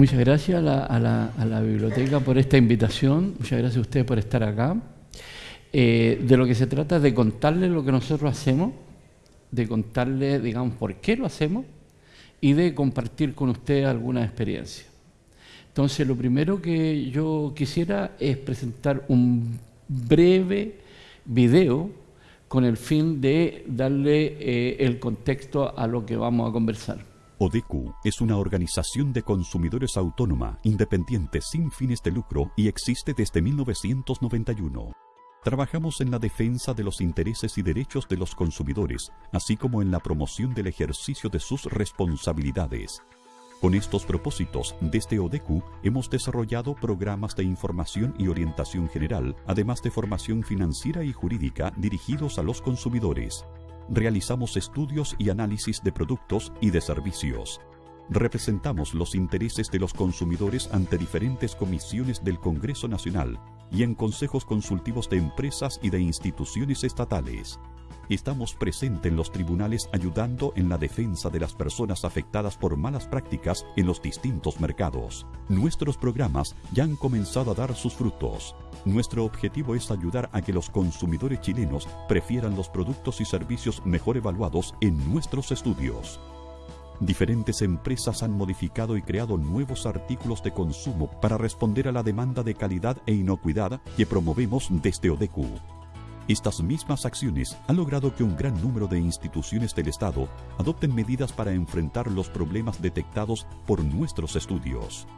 Muchas gracias a la, biblioteca por esta invitación, muchas gracias a ustedes por estar acá. Eh, de lo que se trata es de contarles lo que nosotros hacemos, de contarles, digamos, por qué lo hacemos y de compartir con ustedes alguna experiencia. Entonces, lo primero que yo quisiera es presentar un breve video con el fin de darle eh, el contexto a lo que vamos a conversar. ODECU es una organización de consumidores autónoma, independiente, sin fines de lucro y existe desde 1991. Trabajamos en la defensa de los intereses y derechos de los consumidores, así como en la promoción del ejercicio de sus responsabilidades. Con estos propósitos, desde ODECU hemos desarrollado programas de información y orientación general, además de formación financiera y jurídica dirigidos a los consumidores realizamos estudios y análisis de productos y de servicios. Representamos los intereses de los consumidores ante diferentes comisiones del Congreso Nacional y en consejos consultivos de empresas y de instituciones estatales. Estamos presentes en los tribunales ayudando en la defensa de las personas afectadas por malas prácticas en los distintos mercados. Nuestros programas ya han comenzado a dar sus frutos. Nuestro objetivo es ayudar a que los consumidores chilenos prefieran los productos y servicios mejor evaluados en nuestros estudios. Diferentes empresas han modificado y creado nuevos artículos de consumo para responder a la demanda de calidad e inocuidad que promovemos desde ODECU. Estas mismas acciones han logrado que un gran número de instituciones del Estado adopten medidas para enfrentar los problemas detectados por nuestros estudios.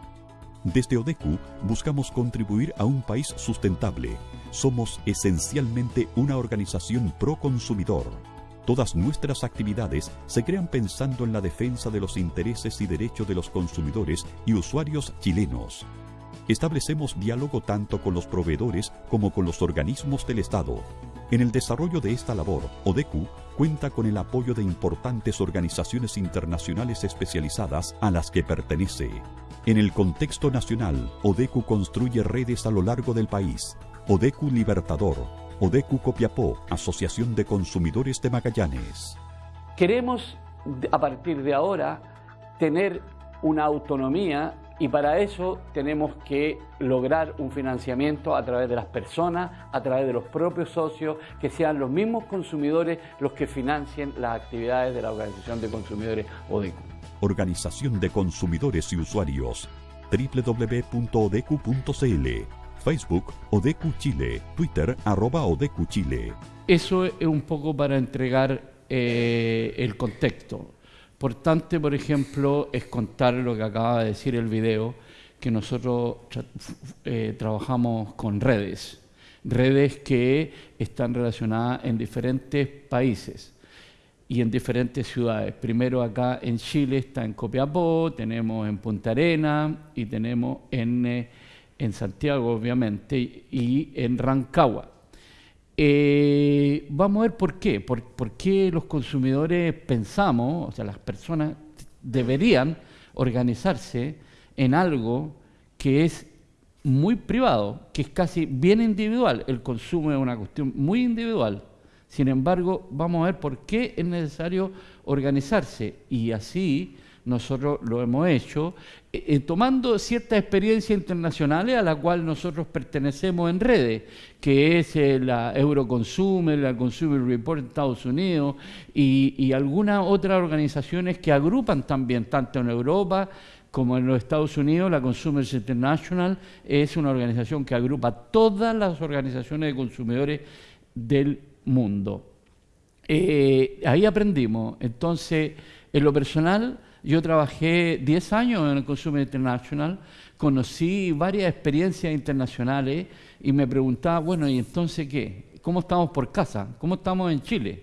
Desde ODECU buscamos contribuir a un país sustentable. Somos esencialmente una organización pro consumidor. Todas nuestras actividades se crean pensando en la defensa de los intereses y derechos de los consumidores y usuarios chilenos. Establecemos diálogo tanto con los proveedores como con los organismos del Estado. En el desarrollo de esta labor, ODECU cuenta con el apoyo de importantes organizaciones internacionales especializadas a las que pertenece. En el contexto nacional, ODECU construye redes a lo largo del país. ODECU Libertador, ODECU Copiapó, Asociación de Consumidores de Magallanes. Queremos, a partir de ahora, tener una autonomía y para eso tenemos que lograr un financiamiento a través de las personas, a través de los propios socios, que sean los mismos consumidores los que financien las actividades de la Organización de Consumidores ODECU. Organización de Consumidores y Usuarios www.odecu.cl Facebook Odecu Chile, Twitter arroba Odecu Chile. Eso es un poco para entregar eh, el contexto. Importante, por ejemplo, es contar lo que acaba de decir el video, que nosotros eh, trabajamos con redes, redes que están relacionadas en diferentes países y en diferentes ciudades. Primero acá en Chile está en Copiapó, tenemos en Punta Arena y tenemos en, eh, en Santiago, obviamente, y en Rancagua. Eh, vamos a ver por qué. Por, qué los consumidores pensamos, o sea, las personas deberían organizarse en algo que es muy privado, que es casi bien individual. El consumo es una cuestión muy individual. Sin embargo, vamos a ver por qué es necesario organizarse y así nosotros lo hemos hecho, eh, eh, tomando ciertas experiencias internacionales a la cual nosotros pertenecemos en redes, que es eh, la Euroconsumer, la Consumer Report en Estados Unidos y, algunas otras organizaciones que agrupan también, tanto en Europa como en los Estados Unidos, la Consumers International es una organización que agrupa todas las organizaciones de consumidores del mundo. ahí aprendimos. Entonces, en lo personal, yo trabajé 10 años en el Consumer International, conocí varias experiencias internacionales y me preguntaba, bueno, ¿y entonces qué? ¿Cómo estamos por casa? ¿Cómo estamos en Chile?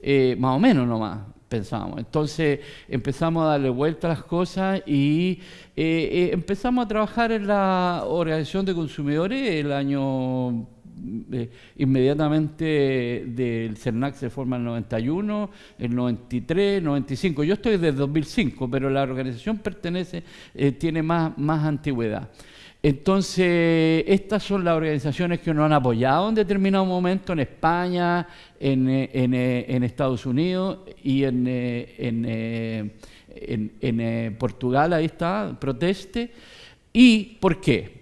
Eh, más o menos nomás pensábamos. Entonces empezamos a darle vuelta a las cosas y eh, eh, empezamos a trabajar en la Organización de Consumidores el año eh, inmediatamente del CERNAC se forma en el 91, el 93, 95. Yo estoy desde 2005, pero la organización pertenece, eh, tiene más, más antigüedad. Entonces, estas son las organizaciones que nos han apoyado en determinado momento en España, en, eh, Estados Unidos y en, en, Portugal, ahí está, proteste. ¿Y por qué?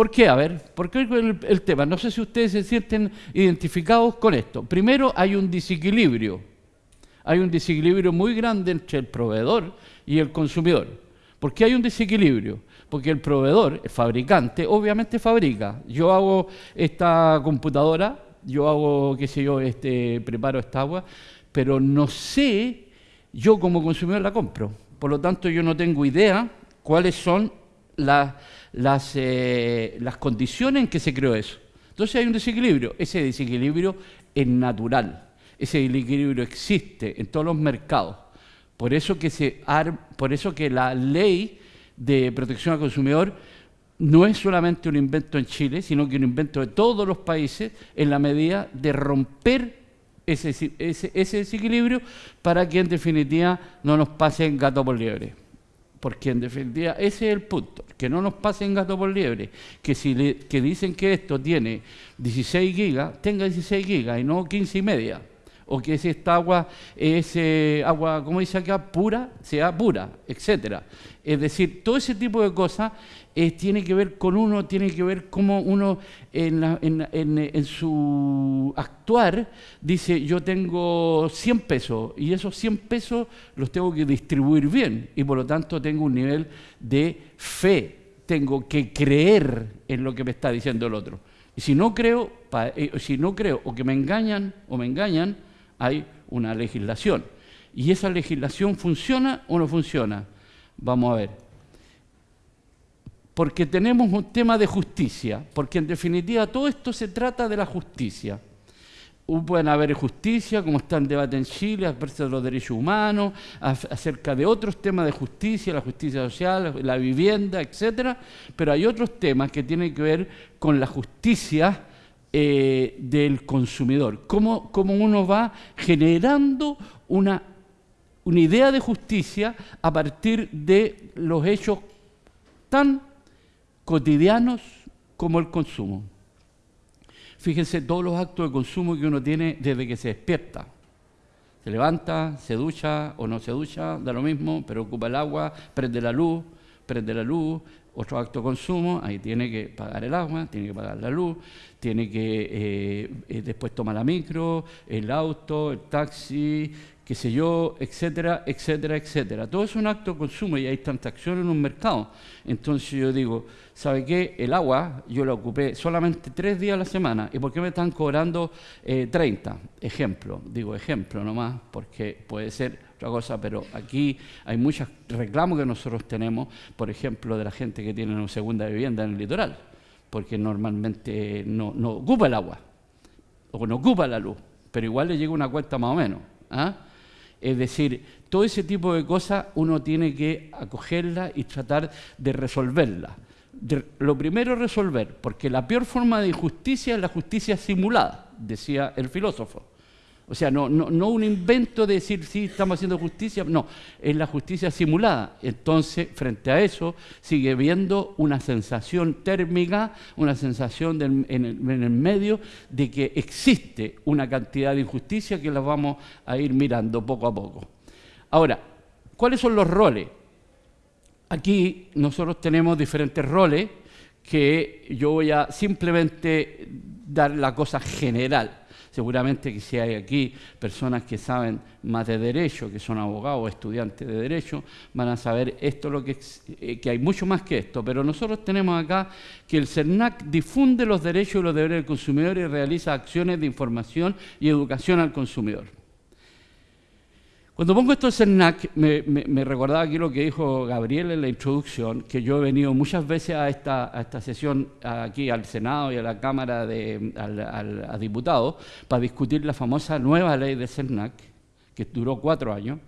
¿Por qué? A ver, ¿por qué el, tema? No sé si ustedes se sienten identificados con esto. Primero, hay un desequilibrio. Hay un desequilibrio muy grande entre el proveedor y el consumidor. ¿Por qué hay un desequilibrio? Porque el proveedor, el fabricante, obviamente fabrica. Yo hago esta computadora, yo hago, qué sé yo, este, preparo esta agua, pero no sé, yo como consumidor la compro. Por lo tanto, yo no tengo idea cuáles son las, las, eh, las condiciones en que se creó eso. Entonces hay un desequilibrio. Ese desequilibrio es natural. Ese desequilibrio existe en todos los mercados. Por eso que, se, por eso que la ley de protección al consumidor no es solamente un invento en Chile, sino que un invento de todos los países en la medida de romper ese, ese, ese desequilibrio para que en definitiva no nos pasen gato por liebre. Porque en definitiva ese es el punto, que no nos pasen gato por liebre, que si que dicen que esto tiene 16 gigas, tenga 16 gigas y no 15 y media o que si esta agua es eh, agua, como dice acá, pura, sea pura, etcétera. Es decir, todo ese tipo de cosas eh, tiene que ver con uno, tiene que ver cómo uno en, su actuar dice, yo tengo 100 pesos y esos 100 pesos los tengo que distribuir bien y por lo tanto tengo un nivel de fe, tengo que creer en lo que me está diciendo el otro. Y si no creo, eh, si no creo o que me engañan o me engañan, hay una legislación. ¿Y esa legislación funciona o no funciona? Vamos a ver. Porque tenemos un tema de justicia, porque en definitiva todo esto se trata de la justicia. Pueden haber justicia, como está en debate en Chile, acerca de los derechos humanos, acerca de otros temas de justicia, la justicia social, la vivienda, etcétera, pero hay otros temas que tienen que ver con la justicia eh, del consumidor, cómo, cómo, uno va generando una, una idea de justicia a partir de los hechos tan cotidianos como el consumo. Fíjense todos los actos de consumo que uno tiene desde que se despierta. Se levanta, se ducha o no se ducha, da lo mismo, pero ocupa el agua, prende la luz, prende la luz, otro acto consumo, ahí tiene que pagar el agua, tiene que pagar la luz, tiene que eh, eh, después tomar la micro, el auto, el taxi, qué sé yo, etcétera, etcétera, etcétera. Todo es un acto de consumo y hay transacciones en un mercado. Entonces yo digo, ¿sabe qué? El agua yo la ocupé solamente tres días a la semana. ¿Y por qué me están cobrando 30? Eh, ejemplo, digo ejemplo nomás, porque puede ser otra cosa, pero aquí hay muchos reclamos que nosotros tenemos, por ejemplo, de la gente que tiene una segunda vivienda en el litoral, porque normalmente no, no ocupa el agua o no ocupa la luz, pero igual le llega una cuenta más o menos. ¿ah? Es decir, todo ese tipo de cosas uno tiene que acogerla y tratar de resolverla. lo primero resolver, porque la peor forma de injusticia es la justicia simulada, decía el filósofo. O sea, no, no, un invento de decir, sí, estamos haciendo justicia, no, es la justicia simulada. Entonces, frente a eso, sigue viendo una sensación térmica, una sensación en, el, medio de que existe una cantidad de injusticia que la vamos a ir mirando poco a poco. Ahora, ¿cuáles son los roles? Aquí nosotros tenemos diferentes roles que yo voy a simplemente dar la cosa general. Seguramente que si hay aquí personas que saben más de derecho, que son abogados o estudiantes de derecho, van a saber esto lo que, eh, que hay mucho más que esto. Pero nosotros tenemos acá que el CERNAC difunde los derechos y los deberes del consumidor y realiza acciones de información y educación al consumidor. Cuando pongo esto en CERNAC, me, recordaba aquí lo que dijo Gabriel en la introducción, que yo he venido muchas veces a esta, a esta sesión aquí al Senado y a la Cámara de a diputados para discutir la famosa nueva ley de CERNAC, que duró cuatro años.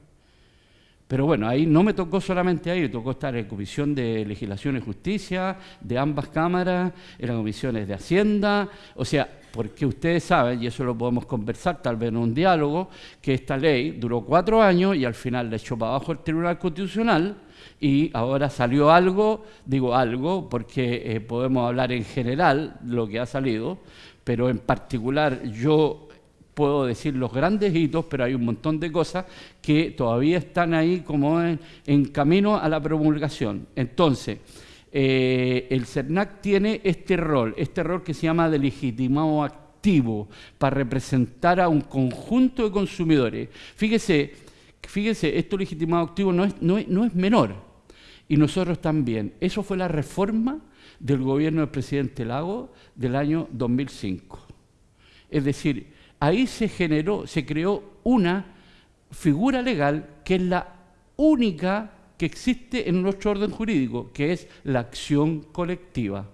Pero bueno, ahí no me tocó solamente ahí, me tocó estar en Comisión de Legislación y Justicia, de ambas cámaras, en las comisiones de Hacienda, o sea, porque ustedes saben, y eso lo podemos conversar tal vez en un diálogo, que esta ley duró cuatro años y al final le echó para abajo el Tribunal Constitucional y ahora salió algo, digo algo, porque eh, podemos hablar en general lo que ha salido, pero en particular yo puedo decir los grandes hitos, pero hay un montón de cosas que todavía están ahí como en, camino a la promulgación. Entonces, eh, el CERNAC tiene este rol, este rol que se llama de legitimado activo, para representar a un conjunto de consumidores. Fíjese, fíjese esto legitimado activo no es, no es menor, y nosotros también. Eso fue la reforma del gobierno del presidente Lago del año 2005. Es decir, ahí se generó, se creó una figura legal que es la única que existe en nuestro orden jurídico, que es la acción colectiva.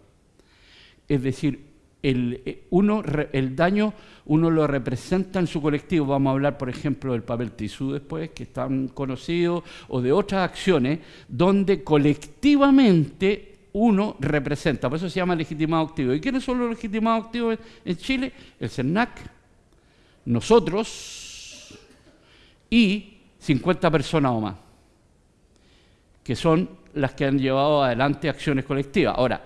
Es decir, el, eh, uno, el daño uno lo representa en su colectivo. Vamos a hablar, por ejemplo, del papel tisú después, que es tan conocido, o de otras acciones, donde colectivamente uno representa. Por eso se llama legitimado activo. ¿Y quiénes son los legitimados activos en Chile? El CERNAC, nosotros y 50 personas o más, que son las que han llevado adelante acciones colectivas. Ahora,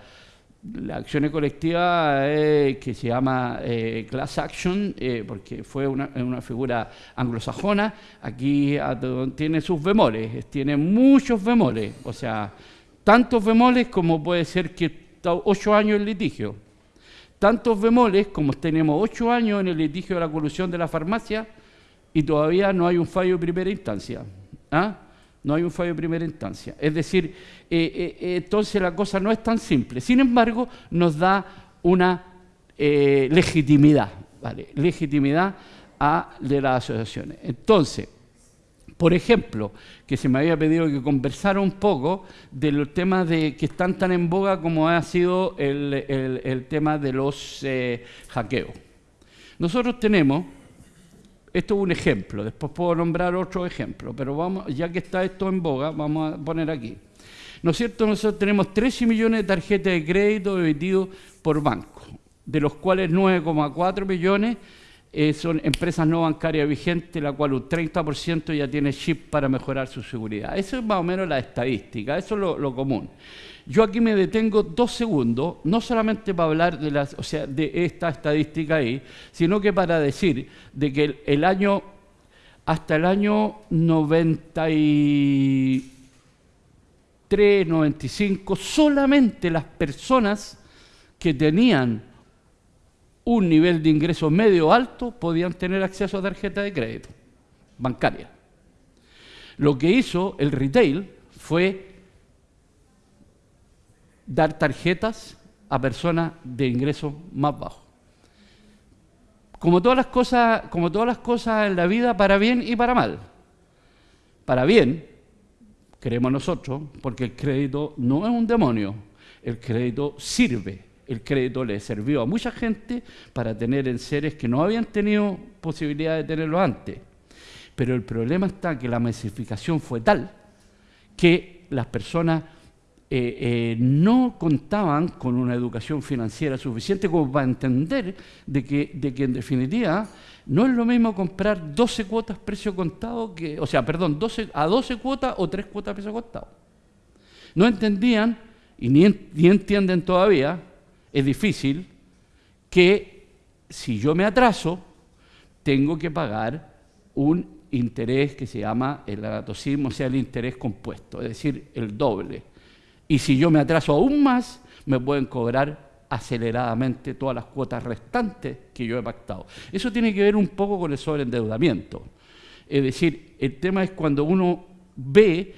la acción colectiva que se llama eh, class action, eh, porque fue una, una, figura anglosajona, aquí tiene sus bemoles, tiene muchos bemoles, o sea, tantos bemoles como puede ser que está ocho años en litigio, tantos bemoles como tenemos ocho años en el litigio de la colusión de la farmacia y todavía no hay un fallo de primera instancia. ¿ah? No hay un fallo de primera instancia. Es decir, eh, eh, entonces la cosa no es tan simple. Sin embargo, nos da una eh, legitimidad, ¿vale? Legitimidad a de las asociaciones. Entonces, por ejemplo, que se me había pedido que conversara un poco de los temas de, que están tan en boga como ha sido el, tema de los hackeos. Nosotros tenemos esto es un ejemplo, después puedo nombrar otro ejemplo, pero vamos, ya que está esto en boga, vamos a poner aquí. ¿No es cierto? Nosotros tenemos 13 millones de tarjetas de crédito emitidos por banco, de los cuales 9,4 millones eh, son empresas no bancarias vigentes, la cual un 30% ya tiene chip para mejorar su seguridad. Eso es más o menos la estadística, eso es lo común. Yo aquí me detengo dos segundos, no solamente para hablar de, las, o sea, de esta estadística ahí, sino que para decir de que el, año, hasta el año 93, 95, solamente las personas que tenían un nivel de ingreso medio alto podían tener acceso a tarjeta de crédito bancaria. Lo que hizo el retail fue dar tarjetas a personas de ingresos más bajos. Como todas las cosas, como todas las cosas en la vida, para bien y para mal. Para bien, creemos nosotros, porque el crédito no es un demonio, el crédito sirve. El crédito le sirvió a mucha gente para tener en seres que no habían tenido posibilidad de tenerlo antes. Pero el problema está que la masificación fue tal que las personas eh, eh, no contaban con una educación financiera suficiente como para entender de que, de que en definitiva no es lo mismo comprar 12 cuotas precio contado, que, o sea, perdón, 12, a 12 cuotas o 3 cuotas precio contado. No entendían, y ni, entienden todavía, es difícil, que si yo me atraso, tengo que pagar un interés que se llama el agatocismo, o sea, el interés compuesto, es decir, el doble. Y si yo me atraso aún más, me pueden cobrar aceleradamente todas las cuotas restantes que yo he pactado. Eso tiene que ver un poco con el sobreendeudamiento. Es decir, el tema es cuando uno ve eh,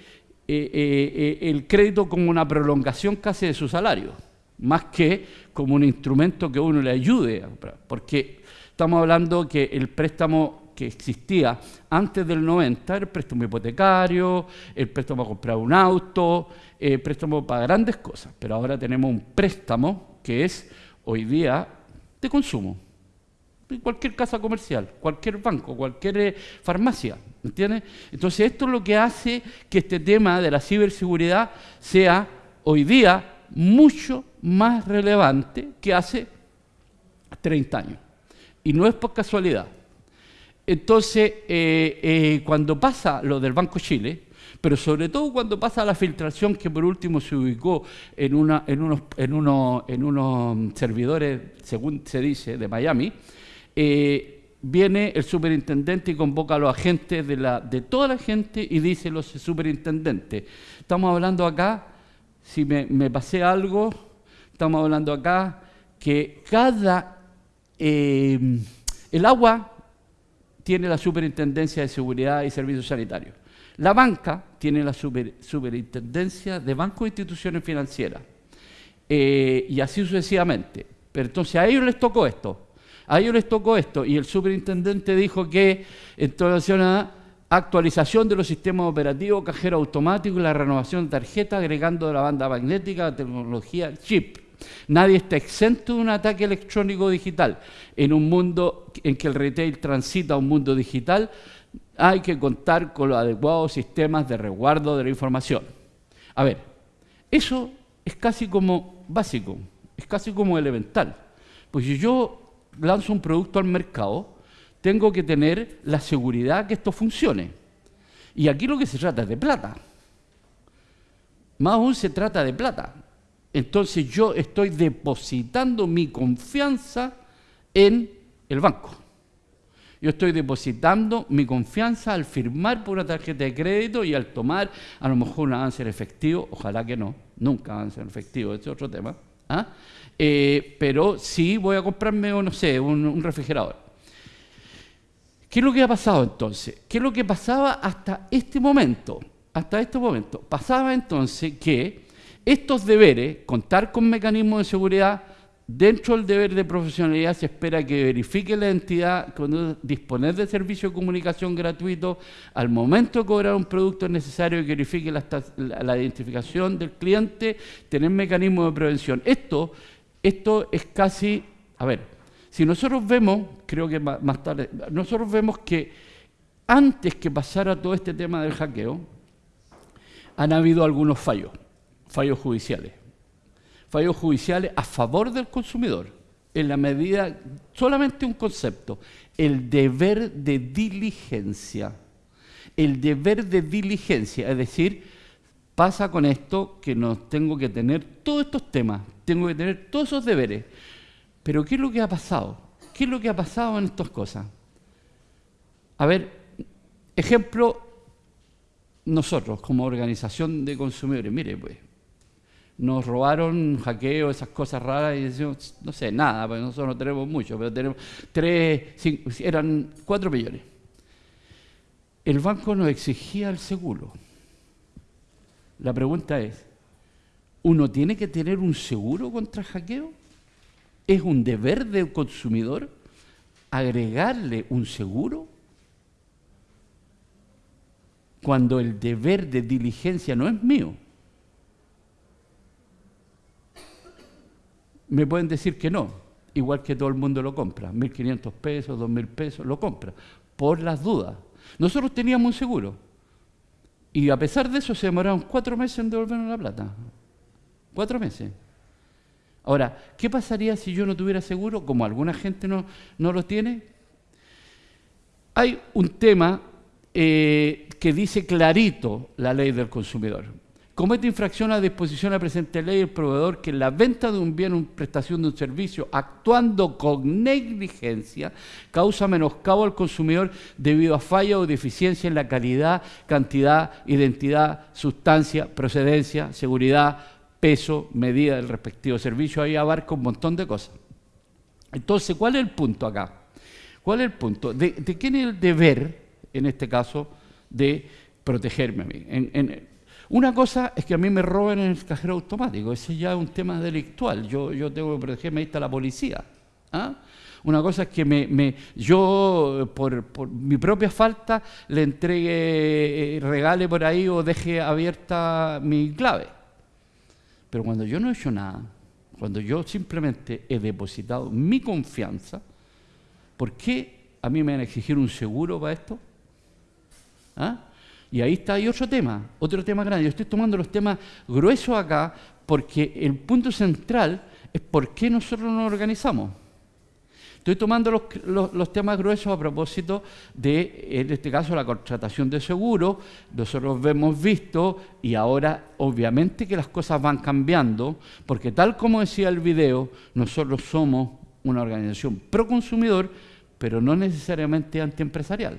eh, eh, el crédito como una prolongación casi de su salario, más que como un instrumento que uno le ayude. Porque estamos hablando que el préstamo que existía antes del 90 el préstamo hipotecario, el préstamo a comprar un auto, el préstamo para grandes cosas, pero ahora tenemos un préstamo que es hoy día de consumo. Cualquier casa comercial, cualquier banco, cualquier eh, farmacia, ¿entiendes? Entonces esto es lo que hace que este tema de la ciberseguridad sea hoy día mucho más relevante que hace 30 años. Y no es por casualidad. Entonces, eh, eh, cuando pasa lo del Banco Chile, pero sobre todo cuando pasa la filtración que por último se ubicó en, una, en, unos, en, unos, servidores, según se dice, de Miami, eh, viene el superintendente y convoca a los agentes de, la, de toda la gente y dice los superintendentes, estamos hablando acá, si me, me pasé algo, estamos hablando acá que cada, el agua tiene la superintendencia de seguridad y servicios sanitarios. La banca tiene la superintendencia de bancos e instituciones financieras. Eh, y así sucesivamente. Pero entonces a ellos les tocó esto. A ellos les tocó esto y el superintendente dijo que en relación a actualización de los sistemas operativos, cajero automático y la renovación de tarjeta, agregando la banda magnética, la tecnología, chip. Nadie está exento de un ataque electrónico digital. En un mundo en que el retail transita a un mundo digital, hay que contar con los adecuados sistemas de resguardo de la información. A ver, eso es casi como básico, es casi como elemental. Pues si yo lanzo un producto al mercado, tengo que tener la seguridad que esto funcione. Y aquí lo que se trata es de plata. Más aún se trata de plata. Entonces yo estoy depositando mi confianza en el banco. Yo estoy depositando mi confianza al firmar por una tarjeta de crédito y al tomar a lo mejor un avance en efectivo, ojalá que no, nunca avance en efectivo, este es otro tema, ¿ah? Eh, pero sí voy a comprarme, no sé, un, refrigerador. ¿Qué es lo que ha pasado entonces? ¿Qué es lo que pasaba hasta este momento? Hasta este momento. Pasaba entonces que estos deberes, contar con mecanismos de seguridad, dentro del deber de profesionalidad se espera que verifique la entidad, disponer de servicio de comunicación gratuito, al momento de cobrar un producto es necesario que verifique la, identificación del cliente, tener mecanismos de prevención. Esto esto es casi, a ver, si nosotros vemos, creo que más tarde, nosotros vemos que antes que pasara todo este tema del hackeo, han habido algunos fallos, fallos judiciales, fallos judiciales a favor del consumidor, en la medida, solamente un concepto, el deber de diligencia, el deber de diligencia, es decir, pasa con esto que nos tengo que tener todos estos temas, tengo que tener todos esos deberes. Pero ¿qué es lo que ha pasado? ¿Qué es lo que ha pasado en estas cosas? A ver, ejemplo, nosotros como organización de consumidores, mire, pues, nos robaron hackeo, esas cosas raras, y decimos, no sé, nada, porque nosotros no tenemos mucho, pero tenemos tres, cinco, eran cuatro millones. El banco nos exigía el seguro. La pregunta es, ¿uno tiene que tener un seguro contra hackeo? ¿Es un deber del consumidor agregarle un seguro? Cuando el deber de diligencia no es mío. Me pueden decir que no, igual que todo el mundo lo compra, 1.500 pesos, 2.000 pesos, lo compra, por las dudas. Nosotros teníamos un seguro, y a pesar de eso se demoraron cuatro meses en devolvernos la plata. Cuatro meses. Ahora, ¿qué pasaría si yo no tuviera seguro, como alguna gente no, no lo tiene? Hay un tema eh, que dice clarito la ley del consumidor comete infracción a disposición de la presente ley el proveedor que la venta de un bien o prestación de un servicio, actuando con negligencia, causa menoscabo al consumidor debido a falla o deficiencia en la calidad, cantidad, identidad, sustancia, procedencia, seguridad, peso, medida del respectivo servicio. Ahí abarca un montón de cosas. Entonces, ¿cuál es el punto acá? ¿Cuál es el punto? ¿De, quién es el deber, en este caso, de protegerme a mí? Una cosa es que a mí me roben en el cajero automático, ese ya es un tema delictual, yo, yo tengo que protegerme, ahí la policía. ¿ah? Una cosa es que me, yo, por, mi propia falta, le entregue, eh, regale por ahí o deje abierta mi clave. Pero cuando yo no he hecho nada, cuando yo simplemente he depositado mi confianza, ¿por qué a mí me van a exigir un seguro para esto? ¿Ah? Y ahí está, hay otro tema, otro tema grande. Yo estoy tomando los temas gruesos acá porque el punto central es por qué nosotros nos organizamos. Estoy tomando los, temas gruesos a propósito de, en este caso, la contratación de seguros. Nosotros hemos visto, y ahora obviamente que las cosas van cambiando, porque tal como decía el video, nosotros somos una organización pro consumidor, pero no necesariamente antiempresarial.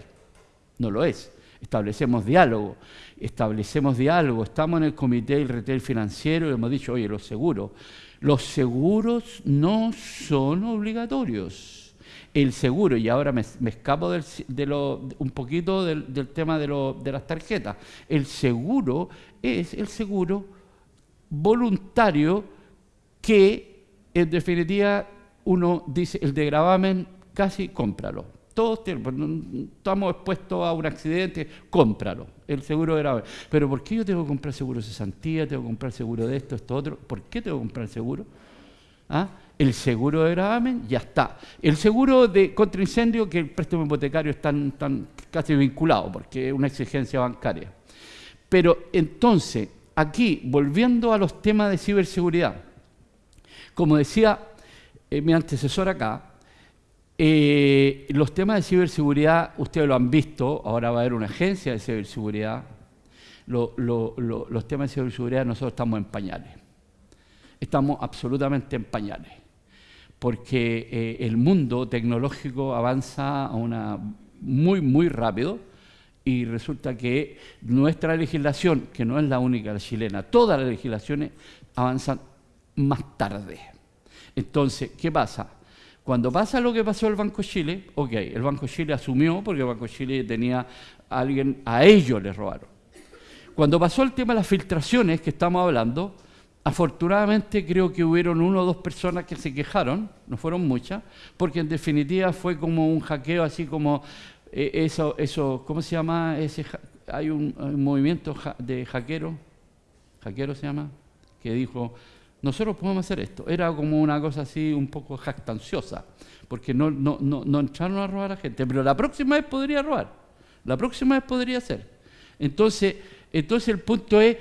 No lo es. Establecemos diálogo, establecemos diálogo, estamos en el comité del retail financiero y hemos dicho, oye, los seguros, los seguros no son obligatorios. El seguro, y ahora me, escapo de lo, un poquito del, tema de, de las tarjetas, el seguro es el seguro voluntario que en definitiva uno dice, el de gravamen casi cómpralo. Todos pues, estamos expuestos a un accidente, cómpralo, el seguro de grave. Pero ¿por qué yo tengo que comprar seguro de cesantía, tengo que comprar seguro de esto, esto, otro? ¿Por qué tengo que comprar seguro? ¿Ah? El seguro de gravamen ya está. El seguro de contra incendio, que el préstamo hipotecario están, tan casi vinculado, porque es una exigencia bancaria. Pero entonces, aquí, volviendo a los temas de ciberseguridad, como decía eh, mi antecesor acá, eh, los temas de ciberseguridad, ustedes lo han visto, ahora va a haber una agencia de ciberseguridad. los temas de ciberseguridad nosotros estamos en pañales. Estamos absolutamente en pañales. Porque eh, el mundo tecnológico avanza muy, muy rápido y resulta que nuestra legislación, que no es la única chilena, todas las legislaciones avanzan más tarde. Entonces, ¿qué pasa? Cuando pasa lo que pasó el Banco Chile, ok, el Banco Chile asumió porque el Banco Chile tenía a alguien, a ellos les robaron. Cuando pasó el tema de las filtraciones que estamos hablando, afortunadamente creo que hubieron uno o dos personas que se quejaron, no fueron muchas, porque en definitiva fue como un hackeo así como eh, eso, eso, ¿cómo se llama? Ese, hay un, movimiento de hackero, hackero se llama, que dijo, nosotros podemos hacer esto. Era como una cosa así un poco jactanciosa, porque no, no, entraron a robar a la gente, pero la próxima vez podría robar, la próxima vez podría ser. Entonces, entonces el punto es,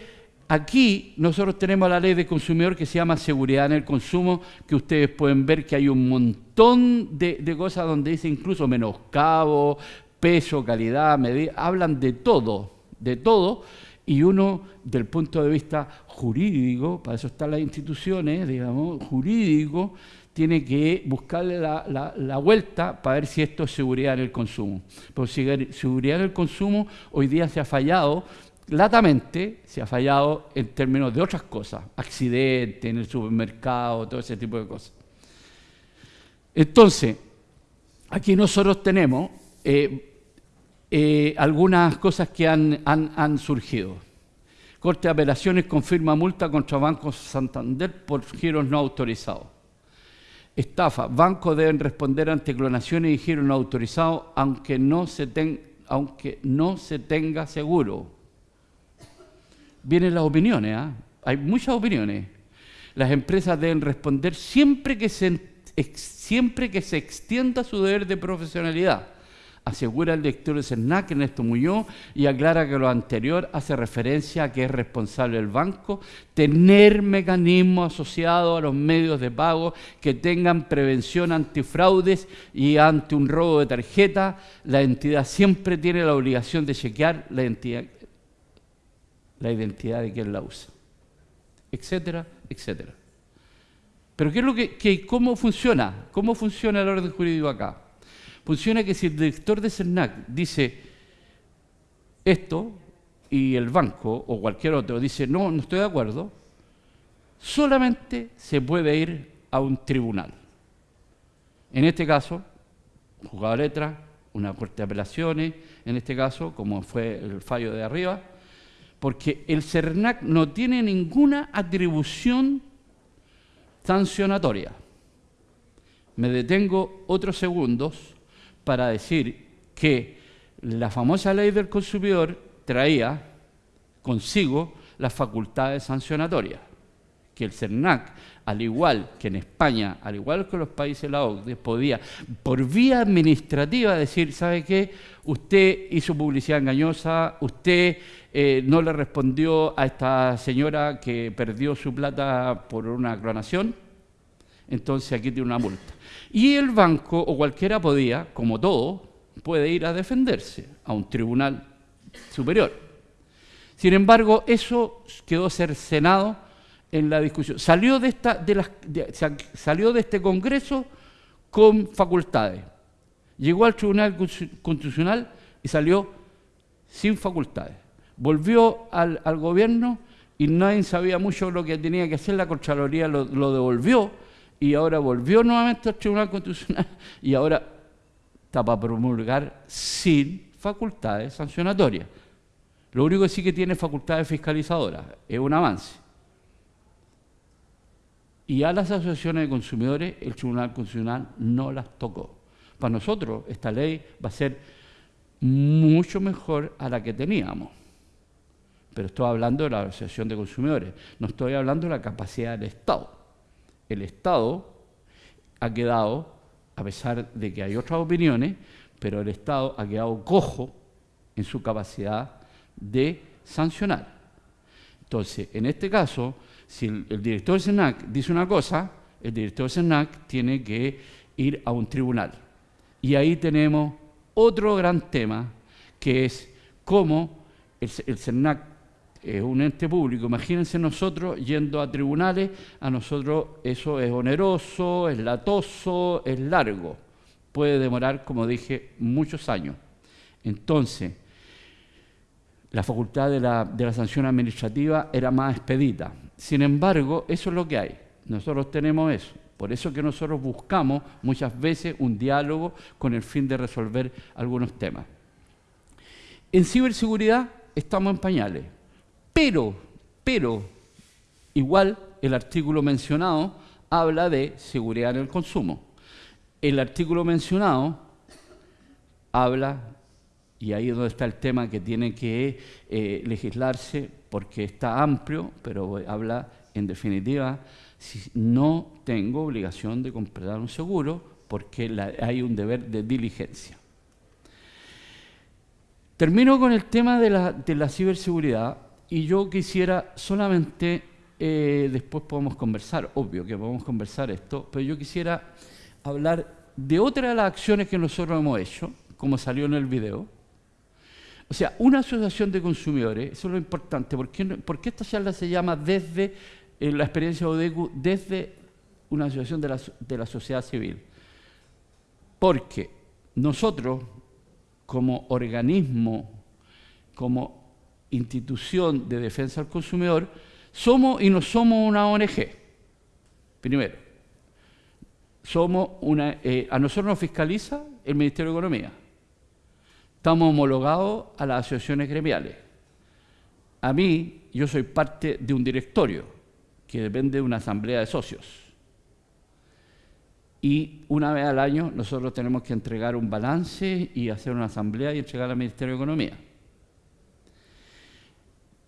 aquí nosotros tenemos la ley de consumidor que se llama seguridad en el consumo, que ustedes pueden ver que hay un montón de, de cosas donde dice incluso menoscabo, peso, calidad, medida, hablan de todo, de todo, y uno, del punto de vista jurídico, para eso están las instituciones, digamos, jurídico, tiene que buscarle la, vuelta para ver si esto es seguridad en el consumo. Porque si seguridad en el consumo hoy día se ha fallado, latamente se ha fallado en términos de otras cosas, accidentes en el supermercado, todo ese tipo de cosas. Entonces, aquí nosotros tenemos eh, eh, algunas cosas que han, surgido. Corte de Apelaciones confirma multa contra Banco Santander por giros no autorizados. Estafa. Bancos deben responder ante clonaciones y giros no autorizados aunque no se, aunque no se tenga seguro. Vienen las opiniones, ¿ah? hay muchas opiniones. Las empresas deben responder siempre que se, siempre que se extienda su deber de profesionalidad asegura el director de CERNAC, Ernesto Muñoz, y aclara que lo anterior hace referencia a que es responsable el banco tener mecanismos asociados a los medios de pago que tengan prevención antifraudes y ante un robo de tarjeta, la entidad siempre tiene la obligación de chequear la identidad, de quien la usa, etcétera, etcétera. Pero ¿qué es lo que, ¿cómo funciona? ¿Cómo funciona el orden jurídico acá? Funciona que si el director de CERNAC dice esto y el banco o cualquier otro dice no, no estoy de acuerdo, solamente se puede ir a un tribunal. En este caso, un juzgado de letra, una corte de apelaciones, en este caso, como fue el fallo de arriba, porque el CERNAC no tiene ninguna atribución sancionatoria. Me detengo otros segundos para decir que la famosa ley del consumidor traía consigo las facultades sancionatorias, que el CERNAC, al igual que en España, al igual que los países de la OCDE, podía, por vía administrativa, decir, ¿sabe qué? Usted hizo publicidad engañosa, usted eh, no le respondió a esta señora que perdió su plata por una clonación, entonces aquí tiene una multa. Y el banco o cualquiera podía, como todo, puede ir a defenderse a un tribunal superior. Sin embargo, eso quedó cercenado en la discusión. Salió de, esta, de, las, salió de este Congreso con facultades. Llegó al Tribunal Constitucional y salió sin facultades. Volvió al, gobierno y nadie sabía mucho lo que tenía que hacer, la Contraloría lo, lo devolvió y ahora volvió nuevamente al Tribunal Constitucional y ahora está para promulgar sin facultades sancionatorias. Lo único que sí que tiene facultades fiscalizadoras, es un avance. Y a las asociaciones de consumidores el Tribunal Constitucional no las tocó. Para nosotros esta ley va a ser mucho mejor a la que teníamos. Pero estoy hablando de la Asociación de Consumidores, no estoy hablando de la capacidad del Estado. El Estado ha quedado, a pesar de que hay otras opiniones, pero el Estado ha quedado cojo en su capacidad de sancionar. Entonces, en este caso, si el, director del SENAC dice una cosa, el director del SENAC tiene que ir a un tribunal. Y ahí tenemos otro gran tema, que es cómo el, el SENAC es un ente público. Imagínense nosotros yendo a tribunales, a nosotros eso es oneroso, es latoso, es largo. Puede demorar, como dije, muchos años. Entonces, la facultad de la, de la sanción administrativa era más expedita. Sin embargo, eso es lo que hay. Nosotros tenemos eso. Por eso que nosotros buscamos muchas veces un diálogo con el fin de resolver algunos temas. En ciberseguridad estamos en pañales, pero, pero, igual el artículo mencionado habla de seguridad en el consumo. El artículo mencionado habla y ahí es donde está el tema que tiene que eh, legislarse porque está amplio, pero habla en definitiva, si no tengo obligación de comprar un seguro porque hay un deber de diligencia. Termino con el tema de la, ciberseguridad y yo quisiera solamente, eh, después podemos conversar, obvio que podemos conversar esto, pero yo quisiera hablar de otra de las acciones que nosotros hemos hecho, como salió en el video, o sea, una asociación de consumidores, eso es lo importante, ¿por qué, esta charla se llama desde eh, la experiencia ODECU, desde una asociación de la, de la sociedad civil? Porque nosotros, como organismo, como institución de defensa del consumidor, somos y no somos una ONG. Primero, somos una, eh, a nosotros nos fiscaliza el Ministerio de Economía. Estamos homologados a las asociaciones gremiales. A mí, yo soy parte de un directorio que depende de una asamblea de socios. Y una vez al año nosotros tenemos que entregar un balance y hacer una asamblea y entregar al Ministerio de Economía.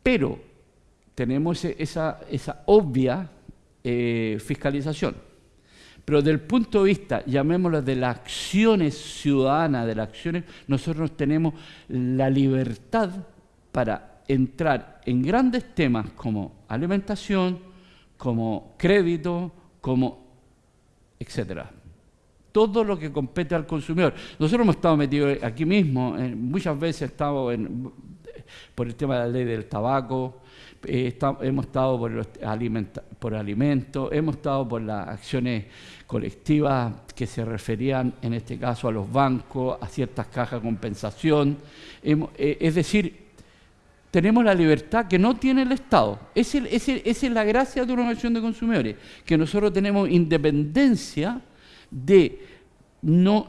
Pero tenemos esa, obvia eh, fiscalización. Pero desde el punto de vista, llamémoslo de las acciones ciudadanas, de las acciones, nosotros tenemos la libertad para entrar en grandes temas como alimentación, como crédito, como etcétera. Todo lo que compete al consumidor. Nosotros hemos estado metidos aquí mismo, muchas veces estado en, por el tema de la ley del tabaco, eh, hemos estado por, los por alimentos, hemos estado por las acciones colectivas que se referían en este caso a los bancos, a ciertas cajas de compensación. Eh, es decir, tenemos la libertad que no tiene el Estado. Esa es, la gracia de una organización de consumidores, que nosotros tenemos independencia de... No,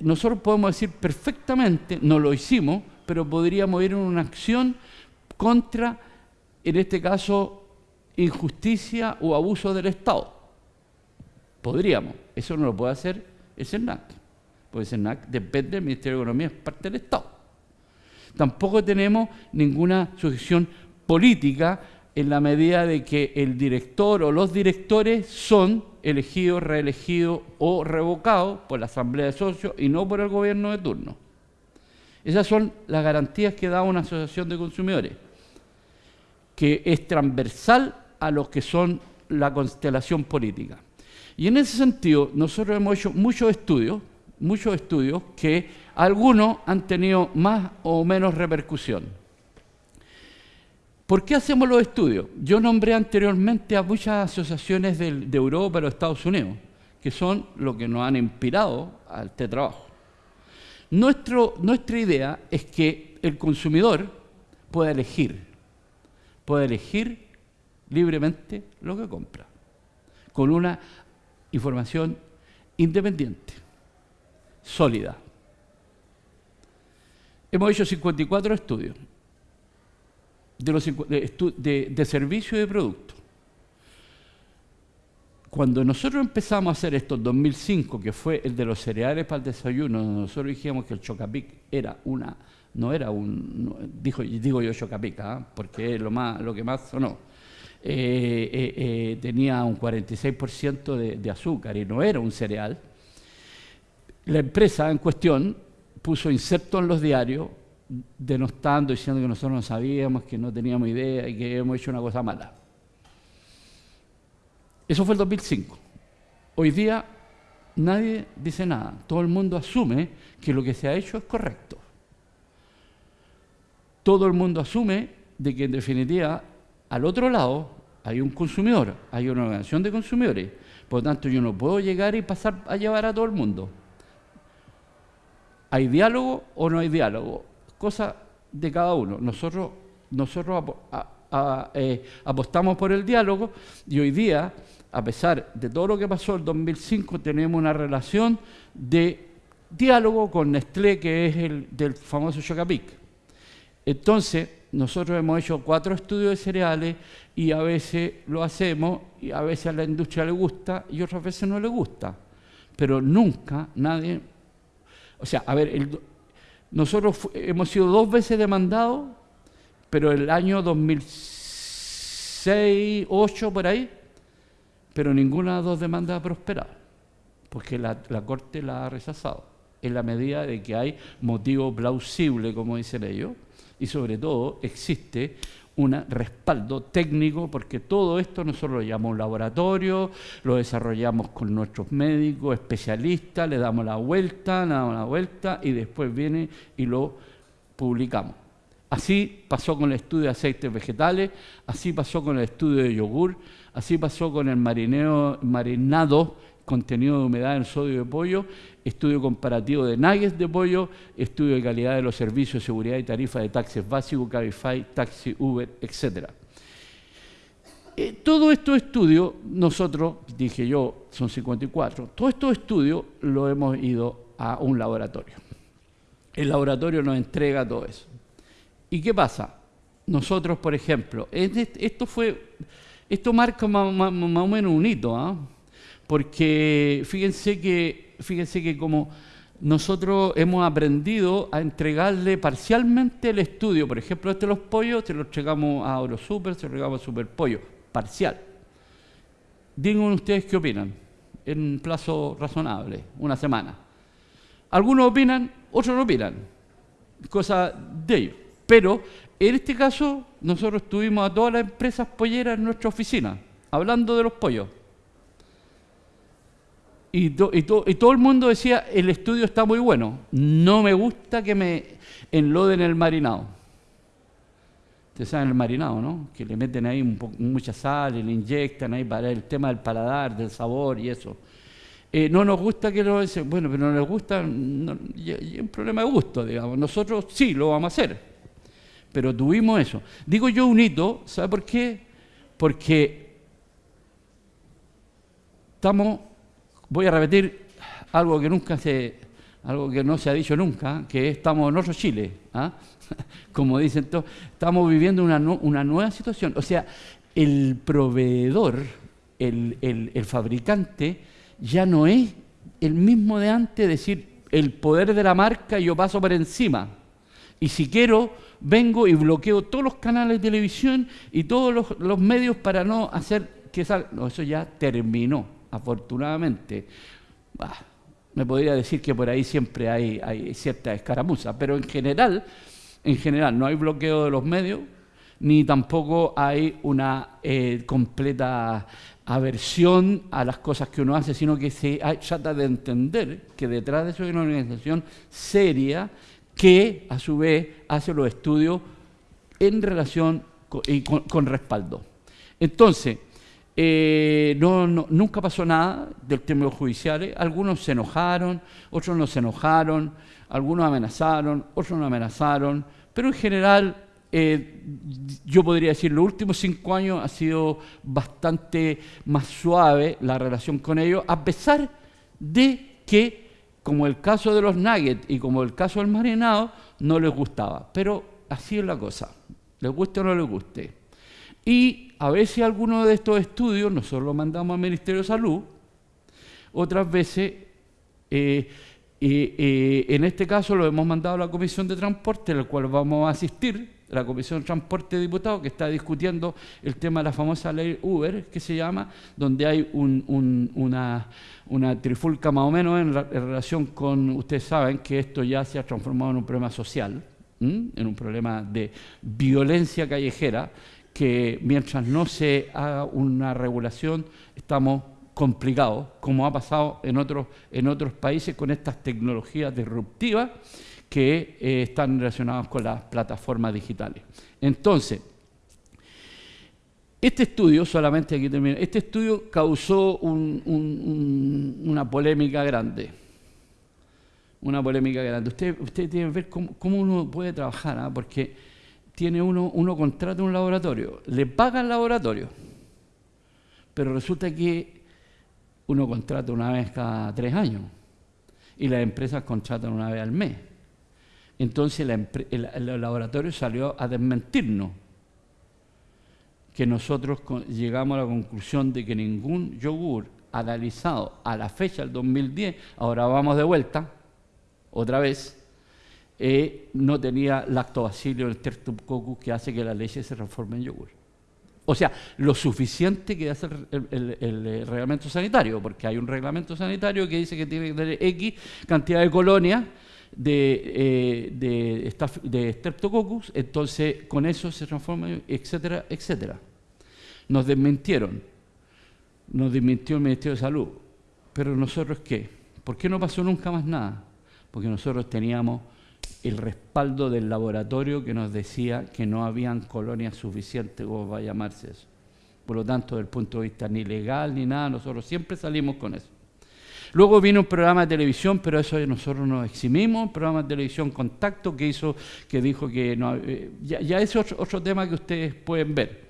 nosotros podemos decir perfectamente, no lo hicimos, pero podríamos ir en una acción contra, en este caso, injusticia o abuso del Estado. Podríamos. Eso no lo puede hacer el SENAC. Porque el SENAC depende del Ministerio de Economía, es parte del Estado. Tampoco tenemos ninguna sujeción política en la medida de que el director o los directores son elegidos, reelegidos o revocados por la Asamblea de Socios y no por el gobierno de turno. Esas son las garantías que da una asociación de consumidores, que es transversal a los que son la constelación política. Y en ese sentido, nosotros hemos hecho muchos estudios, muchos estudios que algunos han tenido más o menos repercusión. ¿Por qué hacemos los estudios? Yo nombré anteriormente a muchas asociaciones de, Europa y Estados Unidos, que son lo que nos han inspirado a este trabajo. Nuestra idea es que el consumidor pueda elegir, pueda elegir libremente lo que compra, con una información independiente, sólida. Hemos hecho 54 estudios de, de, de servicio y de producto. Cuando nosotros empezamos a hacer esto en 2005, que fue el de los cereales para el desayuno, nosotros dijimos que el Chocapic era una, no era un, dijo, digo yo Chocapic, ¿ah? porque es lo, más, lo que más sonó, eh, eh, eh, tenía un 46% de, de azúcar y no era un cereal, la empresa en cuestión puso insertos en los diarios denostando, diciendo que nosotros no sabíamos, que no teníamos idea y que hemos hecho una cosa mala. Eso fue el 2005. Hoy día nadie dice nada. Todo el mundo asume que lo que se ha hecho es correcto. Todo el mundo asume de que en definitiva al otro lado hay un consumidor, hay una organización de consumidores. Por lo tanto, yo no puedo llegar y pasar a llevar a todo el mundo. ¿Hay diálogo o no hay diálogo? Cosa de cada uno. Nosotros, nosotros eh, apostamos por el diálogo y hoy día a pesar de todo lo que pasó en 2005, tenemos una relación de diálogo con Nestlé, que es el del famoso Chocapic. Entonces, nosotros hemos hecho cuatro estudios de cereales y a veces lo hacemos y a veces a la industria le gusta y otras veces no le gusta. Pero nunca nadie... O sea, a ver, nosotros hemos sido dos veces demandados, pero el año 2006, 2008, por ahí, pero ninguna de las dos demandas ha prosperado, porque la, Corte la ha rechazado, en la medida de que hay motivo plausible, como dicen ellos, y sobre todo existe un respaldo técnico, porque todo esto nosotros lo llamamos laboratorio, lo desarrollamos con nuestros médicos, especialistas, le damos la vuelta, le damos la vuelta y después viene y lo publicamos. Así pasó con el estudio de aceites vegetales, así pasó con el estudio de yogur, así pasó con el marineo, marinado contenido de humedad en sodio de pollo, estudio comparativo de nuggets de pollo, estudio de calidad de los servicios de seguridad y tarifa de taxis básicos, Cabify, Taxi, Uber, etc. Eh, todo estos estudios, nosotros, dije yo, son 54, todos estos estudios lo hemos ido a un laboratorio. El laboratorio nos entrega todo eso. ¿Y qué pasa? Nosotros, por ejemplo, esto fue, esto marca más, o menos un hito, ¿ah? porque fíjense que, fíjense que como nosotros hemos aprendido a entregarle parcialmente el estudio, por ejemplo, este de los pollos, se lo entregamos a Eurosuper, se lo entregamos a Superpollo, parcial. Digan ustedes qué opinan, en un plazo razonable, una semana. Algunos opinan, otros no opinan, cosa de ellos. Pero en este caso, nosotros tuvimos a todas las empresas polleras en nuestra oficina, hablando de los pollos. Y, todo el mundo decía, el estudio está muy bueno, no me gusta que me enloden el marinado. Ustedes saben el marinado, ¿no? Que le meten ahí mucha sal y le inyectan ahí para el tema del paladar, del sabor y eso. Eh, no nos gusta que lo... Bueno, pero no les gusta, es un problema de gusto, digamos. Nosotros sí lo vamos a hacer pero tuvimos eso. Digo yo un hito, ¿sabe por qué? Porque estamos, voy a repetir algo que nunca se, algo que no se ha dicho nunca, que estamos en otro Chile, ¿ah? como dicen todos, estamos viviendo una, una, nueva situación. O sea, el proveedor, el, el fabricante, ya no es el mismo de antes, decir, el poder de la marca yo paso por encima. Y si quiero, vengo y bloqueo todos los canales de televisión y todos los, medios para no hacer que salga. No, eso ya terminó, afortunadamente. me podría decir que por ahí siempre hay, hay cierta escaramuza, pero en general, en general no hay bloqueo de los medios, ni tampoco hay una eh, completa aversión a las cosas que uno hace, sino que se trata de entender que detrás de eso hay una organización seria que a su vez hace los estudios en relación con, y con, respaldo. Entonces, Eh, no, nunca pasó nada del tema judiciales. Algunos se enojaron, otros no se enojaron, algunos amenazaron, otros no amenazaron, pero en general eh, yo podría decir, los últimos cinco años ha sido bastante más suave la relación con ellos, a pesar de que, como el caso de los nuggets y como el caso del marinado, no les gustaba. Pero así es la cosa, les guste o no les guste. Y a veces algunos de estos estudios nosotros los mandamos al Ministerio de Salud, otras veces, eh, eh, en este caso lo hemos mandado a la Comisión de Transporte, en la cual vamos a asistir, la Comisión de Transporte de Diputados, que está discutiendo el tema de la famosa ley Uber, que se llama, donde hay una, trifulca más o menos en, relación con, ustedes saben que esto ya se ha transformado en un problema social, en un problema de violencia callejera, que mientras no se haga una regulación estamos complicados, como ha pasado en otros, en otros países con estas tecnologías disruptivas que eh, están relacionados con las plataformas digitales. Entonces, este estudio, solamente aquí termino, este estudio causó una polémica grande. Una polémica grande. Ustedes usted tienen que ver cómo, uno puede trabajar, ¿ah? porque tiene uno, uno contrata un laboratorio, le paga el laboratorio, pero resulta que uno contrata una vez cada tres años y las empresas contratan una vez al mes. Entonces el, laboratorio salió a desmentirnos que nosotros llegamos a la conclusión de que ningún yogur analizado a la fecha del 2010, ahora vamos de vuelta, otra vez, eh, no tenía lactobacillus el streptococcus que hace que la leche se transforme en yogur. O sea, lo suficiente que hace el, reglamento sanitario, porque hay un reglamento sanitario que dice que tiene que tener X cantidad de colonias de, eh, de, de Streptococcus, entonces con eso se transforma, etcétera, etcétera. Nos desmintieron, nos desmintió el Ministerio de Salud, pero nosotros qué? ¿Por qué no pasó nunca más nada? Porque nosotros teníamos el respaldo del laboratorio que nos decía que no habían colonias suficientes, como va a llamarse eso. Por lo tanto, desde el punto de vista ni legal ni nada, nosotros siempre salimos con eso. Luego vino un programa de televisión, pero eso nosotros nos eximimos, un programa de televisión Contacto que hizo, que dijo que no, eh, ya, es otro, tema que ustedes pueden ver.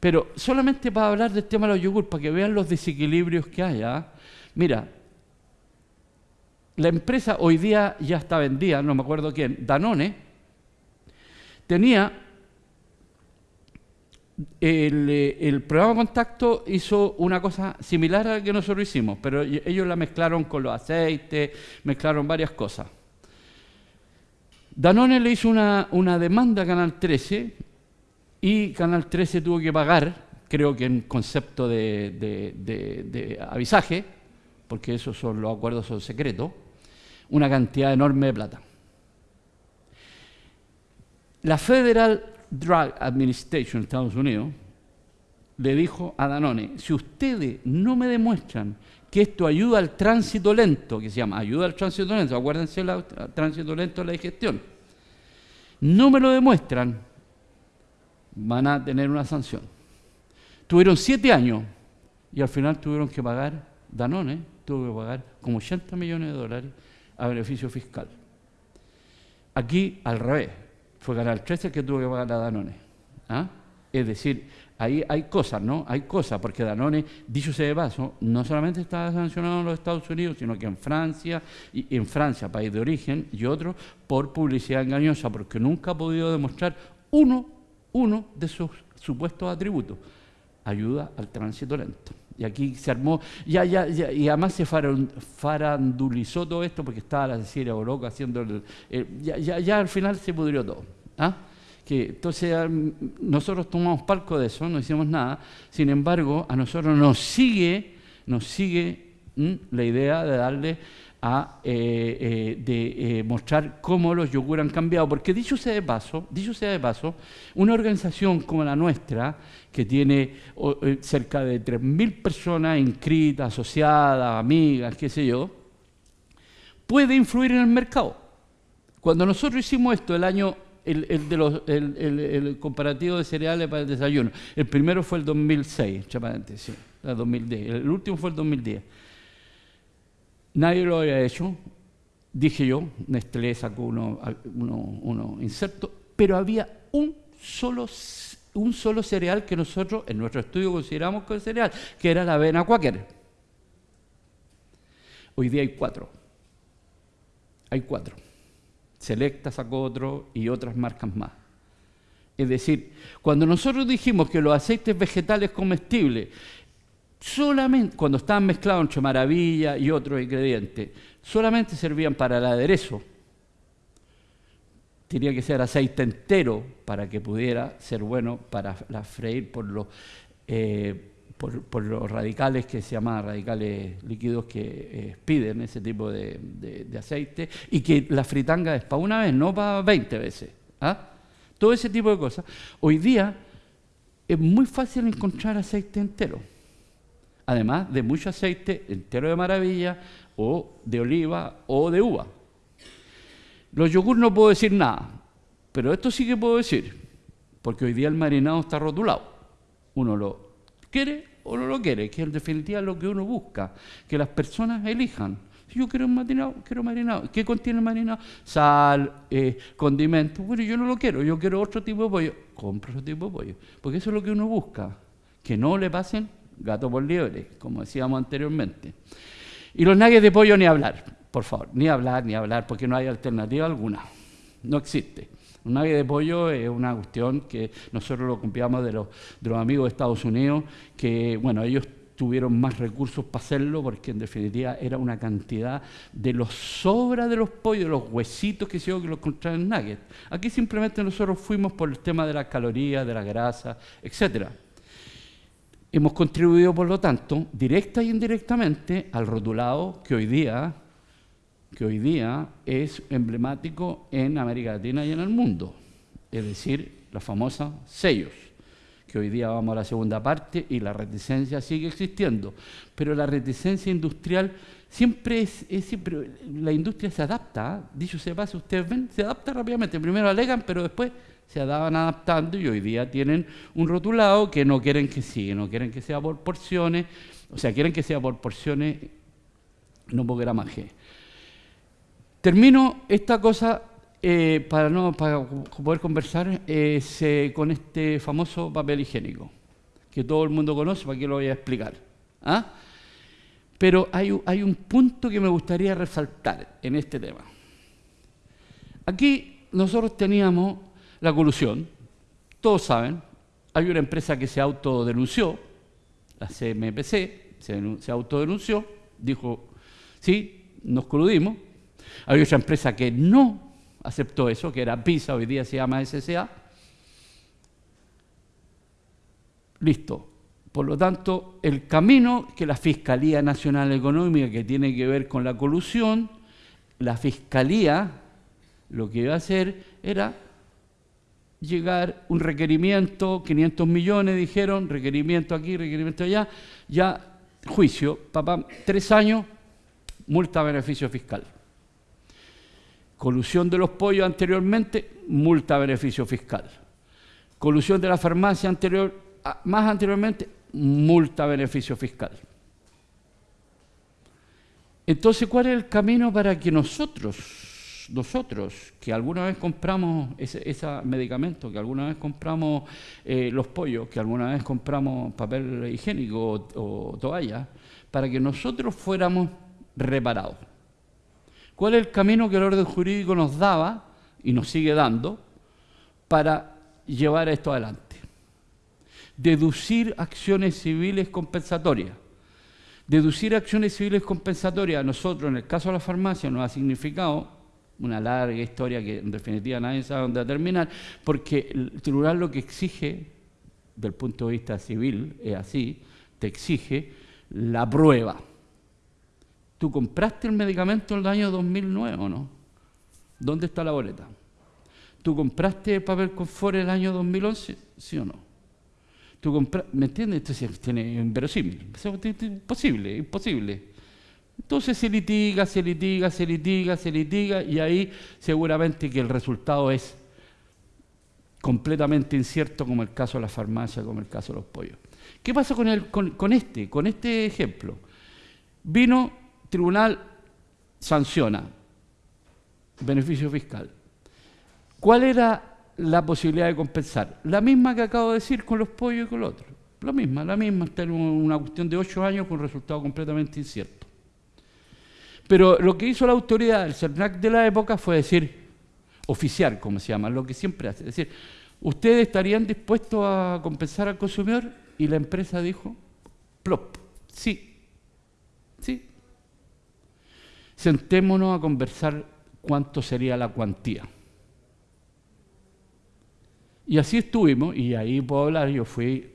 Pero solamente para hablar del tema de los yogur, para que vean los desequilibrios que hay. ¿ah? Mira, la empresa hoy día ya está vendida, no me acuerdo quién, Danone, tenía eh, el, programa Contacto hizo una cosa similar a la que nosotros hicimos, pero ellos la mezclaron con los aceites, mezclaron varias cosas. Danone le hizo una, demanda a Canal 13 y Canal 13 tuvo que pagar, creo que en concepto de, de avisaje, porque esos son los acuerdos son secretos, una cantidad enorme de plata. La Federal Drug Administration de Estados Unidos le dijo a Danone, si ustedes no me demuestran que esto ayuda al tránsito lento, que se llama ayuda al tránsito lento, acuérdense el tránsito lento de la digestión, no me lo demuestran, van a tener una sanción. Tuvieron siete años y al final tuvieron que pagar, Danone tuvo que pagar como 80 millones de dólares a beneficio fiscal. Aquí al revés, fue Canal 13 el que tuvo que pagar a Danone. ¿ah? Es decir, ahí hay cosas, ¿no? Hay cosas, porque Danone, dicho sea de paso, no solamente está sancionado en los Estados Unidos, sino que en Francia, y en Francia, país de origen, y otro, por publicidad engañosa, porque nunca ha podido demostrar uno, uno de sus supuestos atributos, ayuda al tránsito lento. Y aquí se armó, ya, ya, y además se farandulizó todo esto porque estaba la Cecilia Boloco haciendo el, ya, ya, ya, al final se pudrió todo. ¿Ah? Que, entonces nosotros tomamos palco de eso, no hicimos nada, sin embargo a nosotros nos sigue, nos sigue la idea de darle a eh, eh, de eh, mostrar cómo los yogur han cambiado. Porque dicho sea de paso, dicho sea de paso, una organización como la nuestra, que tiene cerca de 3.000 personas inscritas, asociadas, amigas, qué sé yo, puede influir en el mercado. Cuando nosotros hicimos esto el año el, de los, el, comparativo de cereales para el desayuno. El primero fue el 2006, sí, el 2010. El último fue el 2010. Nadie lo había hecho, dije yo, Nestlé sacó uno, uno, uno inserto, pero había un solo, un solo cereal que nosotros en nuestro estudio consideramos que cereal, que era la avena Quaker. Hoy día hay cuatro. Hay cuatro. Selecta sacó otro y otras marcas más. Es decir, cuando nosotros dijimos que los aceites vegetales comestibles solamente cuando estaban mezclados entre maravilla y otros ingredientes, solamente servían para el aderezo. Tenía que ser aceite entero para que pudiera ser bueno para la freír por los, eh, por, los radicales que se llaman radicales líquidos que eh, piden ese tipo de, aceite y que la fritanga es para una vez, no para 20 veces. ¿ah? Todo ese tipo de cosas. Hoy día es muy fácil encontrar aceite entero además de mucho aceite entero de maravilla o de oliva o de uva. Los yogur no puedo decir nada, pero esto sí que puedo decir, porque hoy día el marinado está rotulado. Uno lo quiere o no lo quiere, que en definitiva es lo que uno busca, que las personas elijan. Si yo quiero un marinado, quiero marinado. ¿Qué contiene el marinado? Sal, eh, condimentos. Bueno, yo no lo quiero, yo quiero otro tipo de pollo. Compro otro tipo de pollo. Porque eso es lo que uno busca. Que no le pasen gato por liebre, como decíamos anteriormente. Y los nuggets de pollo ni hablar, por favor, ni hablar, ni hablar, porque no hay alternativa alguna, no existe. Un nugget de pollo es una cuestión que nosotros lo copiamos de los, amigos de Estados Unidos, que, bueno, ellos tuvieron más recursos para hacerlo porque en definitiva era una cantidad de los sobras de los pollos, de los huesitos que se que los encontraban en nuggets. Aquí simplemente nosotros fuimos por el tema de las calorías, de la grasa, etcétera. Hemos contribuido, por lo tanto, directa e indirectamente al rotulado que hoy día, que hoy día es emblemático en América Latina y en el mundo, es decir, los famosos sellos, que hoy día vamos a la segunda parte y la reticencia sigue existiendo, pero la reticencia industrial siempre es, siempre, la industria se adapta, ¿ah? dicho sea pase, ustedes ven, se adapta rápidamente, primero alegan, pero después se daban adaptando y hoy día tienen un rotulado que no quieren que siga, no quieren que sea por porciones, o sea, quieren que sea por porciones, no por gramaje. Termino esta cosa eh, para, no, poder conversar eh, con este famoso papel higiénico, que todo el mundo conoce, para que lo voy a explicar. ¿ah? Pero hay, un punto que me gustaría resaltar en este tema. Aquí nosotros teníamos la colusión, todos saben, hay una empresa que se autodenunció, la CMPC, se, autodenunció, dijo, sí, nos coludimos. Hay otra empresa que no aceptó eso, que era PISA, hoy día se llama SSA. Listo. Por lo tanto, el camino que la Fiscalía Nacional Económica, que tiene que ver con la colusión, la Fiscalía lo que iba a hacer era llegar un requerimiento, 500 millones dijeron, requerimiento aquí, requerimiento allá, ya juicio, papá, tres años, multa beneficio fiscal. Colusión de los pollos anteriormente, multa beneficio fiscal. Colusión de la farmacia anterior, más anteriormente, multa beneficio fiscal. Entonces, ¿cuál es el camino para que nosotros nosotros que alguna vez compramos ese, medicamento, que alguna vez compramos eh, los pollos, que alguna vez compramos papel higiénico o, toalla, para que nosotros fuéramos reparados. ¿Cuál es el camino que el orden jurídico nos daba y nos sigue dando para llevar esto adelante? Deducir acciones civiles compensatorias. Deducir acciones civiles compensatorias a nosotros, en el caso de la farmacia, nos ha significado una larga historia que en definitiva nadie sabe dónde terminar, porque el tribunal lo que exige, del punto de vista civil, es así, te exige la prueba. ¿Tú compraste el medicamento en el año 2009 o no? ¿Dónde está la boleta? ¿Tú compraste el papel confort en el año 2011? ¿Sí o no? ¿Tú ¿Me entiendes? Entonces tiene inverosímil. Es imposible, imposible. Entonces se litiga, se litiga, se litiga, se litiga y ahí seguramente que el resultado es completamente incierto como el caso de la farmacia, como el caso de los pollos. ¿Qué pasa con, el, con, este, con este ejemplo? Vino, tribunal sanciona, beneficio fiscal. ¿Cuál era la posibilidad de compensar? La misma que acabo de decir con los pollos y con los otros. La misma, la misma, está en una cuestión de ocho años con resultado completamente incierto. Pero lo que hizo la autoridad del CERNAC de la época fue decir, oficial, como se llama, lo que siempre hace, es decir, ¿ustedes estarían dispuestos a compensar al consumidor? Y la empresa dijo, plop, sí. Sentémonos a conversar cuánto sería la cuantía. Y así estuvimos, y ahí puedo hablar, yo fui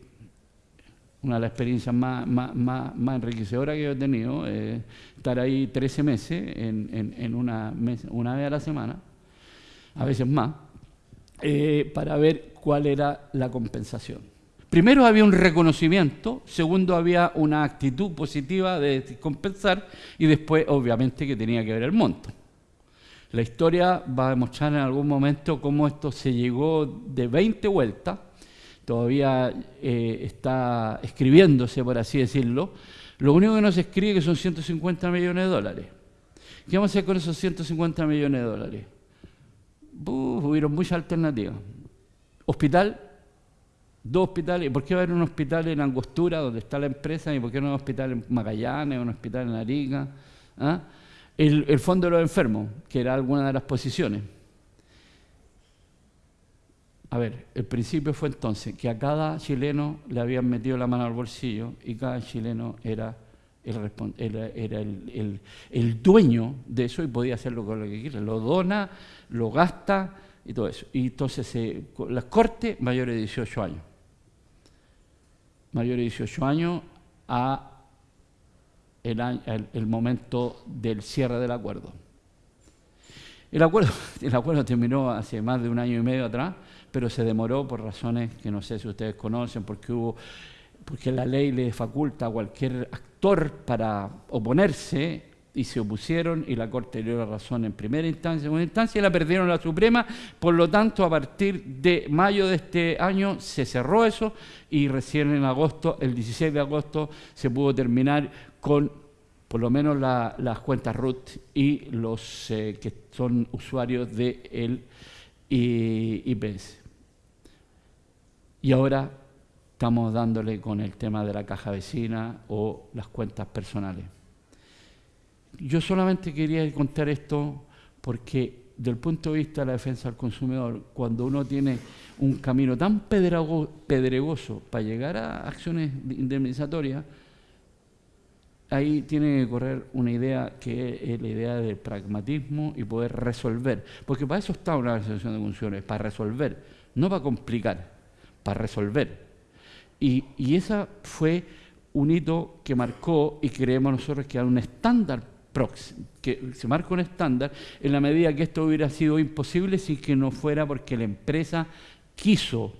una de las experiencias más, más, enriquecedoras que he tenido, eh, estar ahí 13 meses en, una, una vez a la semana, a veces más, eh, para ver cuál era la compensación. Primero había un reconocimiento, segundo había una actitud positiva de compensar y después obviamente que tenía que ver el monto. La historia va a demostrar en algún momento cómo esto se llegó de 20 vueltas todavía eh, está escribiéndose, por así decirlo. Lo único que no se escribe es que son 150 millones de dólares. ¿Qué vamos a hacer con esos 150 millones de dólares? hubieron muchas alternativas. Hospital, dos hospitales. ¿Por qué va a haber un hospital en Angostura, donde está la empresa, y por qué no un hospital en Magallanes, un hospital en Arica? ¿Ah? El, el Fondo de los Enfermos, que era alguna de las posiciones. A ver, el principio fue entonces que a cada chileno le habían metido la mano al bolsillo y cada chileno era el, era, el, dueño de eso y podía hacerlo con lo que quiera. Lo dona, lo gasta y todo eso. Y entonces las cortes mayores de 18 años. Mayores de 18 años a el, el momento del cierre del acuerdo. El acuerdo, el acuerdo terminó hace más de un año y medio atrás pero se demoró por razones que no sé si ustedes conocen, porque hubo porque la ley le faculta a cualquier actor para oponerse y se opusieron y la Corte dio la razón en primera instancia, en segunda instancia y la perdieron la Suprema, por lo tanto a partir de mayo de este año se cerró eso y recién en agosto, el 16 de agosto, se pudo terminar con por lo menos las cuentas RUT y los eh, que son usuarios de IPS. Y ahora estamos dándole con el tema de la caja vecina o las cuentas personales. Yo solamente quería contar esto porque del punto de vista de la defensa del consumidor, cuando uno tiene un camino tan pedregoso para llegar a acciones indemnizatorias, ahí tiene que correr una idea que es la idea del pragmatismo y poder resolver. Porque para eso está una asociación de funciones, para resolver, no para complicar para resolver. Y, y esa fue un hito que marcó y creemos nosotros que era un estándar que se marca un estándar en la medida que esto hubiera sido imposible si que no fuera porque la empresa quiso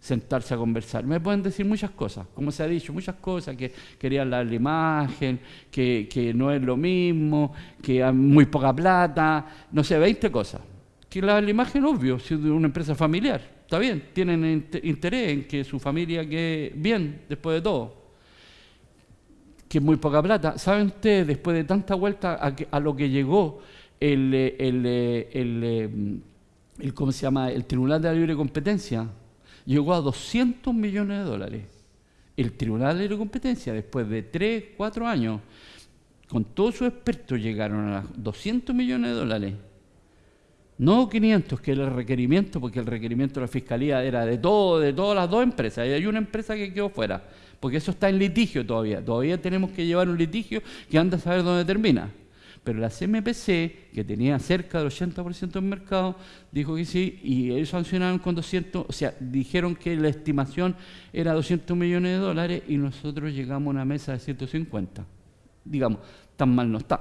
sentarse a conversar. Me pueden decir muchas cosas, como se ha dicho, muchas cosas, que querían la imagen, que, que no es lo mismo, que hay muy poca plata, no sé, 20 cosas. Que la, la imagen, obvio, si es de una empresa familiar, está bien, tienen interés en que su familia quede bien después de todo. Que es muy poca plata. ¿Saben ustedes, después de tanta vuelta a, lo que llegó el, el, el, ¿cómo se llama? el Tribunal de la Libre Competencia? Llegó a 200 millones de dólares. El Tribunal de Libre Competencia, después de 3, 4 años, con todos sus expertos llegaron a 200 millones de dólares. No 500, que era el requerimiento, porque el requerimiento de la Fiscalía era de todo, de todas las dos empresas, y hay una empresa que quedó fuera, porque eso está en litigio todavía. Todavía tenemos que llevar un litigio que anda a saber dónde termina. Pero la CMPC, que tenía cerca del 80% del mercado, dijo que sí, y ellos sancionaron con 200, o sea, dijeron que la estimación era 200 millones de dólares y nosotros llegamos a una mesa de 150. Digamos, tan mal no está.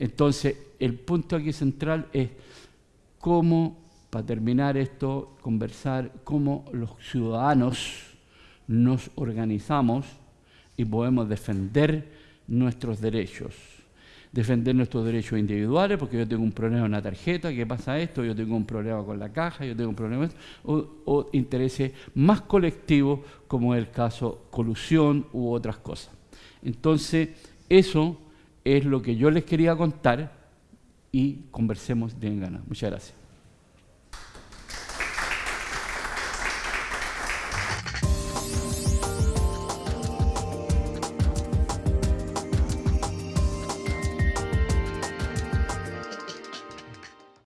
Entonces, el punto aquí central es cómo, para terminar esto, conversar cómo los ciudadanos nos organizamos y podemos defender nuestros derechos. defender nuestros derechos individuales, porque yo tengo un problema en la tarjeta, ¿qué pasa esto? Yo tengo un problema con la caja, yo tengo un problema o, o intereses más colectivos, como el caso colusión u otras cosas. Entonces, eso es lo que yo les quería contar y conversemos de ganas. Muchas gracias.